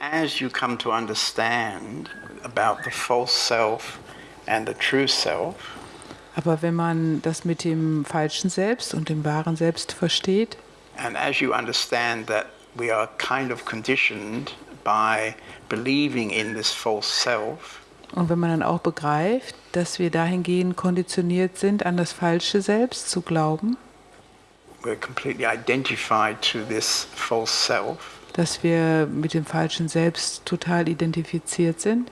As you come to understand about the false self and the true self, Aber wenn man das mit dem falschen Selbst und dem wahren Selbst versteht and as you understand that we are kind of conditioned by believing in this false self, und wenn man dann auch begreift, dass wir dahingehend konditioniert sind, an das falsche Selbst zu glauben, we're completely identified to this false self, dass wir mit dem falschen Selbst total identifiziert sind.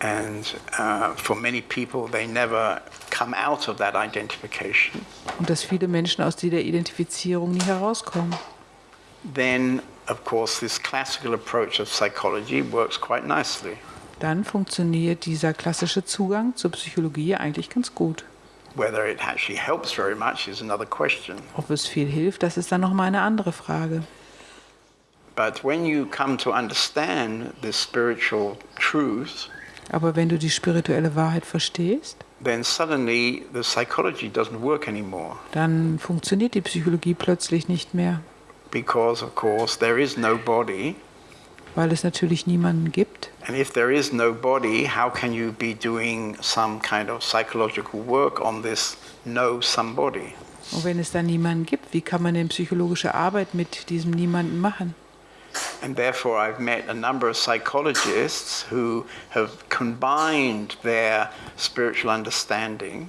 and uh, for many people, they never come out of that identification. Und dass viele Menschen aus dieser Identifizierung nie herauskommen. Then, of course, this classical approach of psychology works quite nicely. Dann funktioniert dieser klassische Zugang zur Psychologie eigentlich ganz gut. Whether it actually helps very much is another question. Ob es viel hilft, das ist dann nochmal eine andere Frage. But when you come to understand this spiritual truth, Aber wenn du die spirituelle Wahrheit verstehst, then suddenly the psychology doesn't work anymore. dann funktioniert die Psychologie plötzlich nicht mehr, Because, of course, there is no body. Weil es natürlich niemanden gibt. And if there is no body, how can you be doing some kind of psychological work on this no somebody? Und wenn es dann niemanden gibt, wie kann man denn psychologische Arbeit mit diesem Niemanden machen? And therefore, I've met a number of psychologists who have combined their spiritual understanding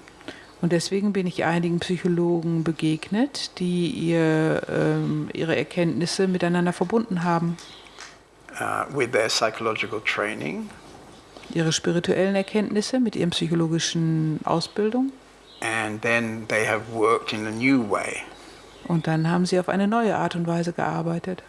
Und deswegen bin ich einigen Psychologen begegnet, die ihr, ähm, ihre Erkenntnisse miteinander verbunden haben. Uh, with their psychological training, Ihre spirituellen Erkenntnisse mit ihren psychologischen Ausbildung. and then they have worked in a new way. Und dann haben sie auf eine neue Art und Weise gearbeitet.